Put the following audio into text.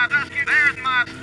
my dusky, there's my.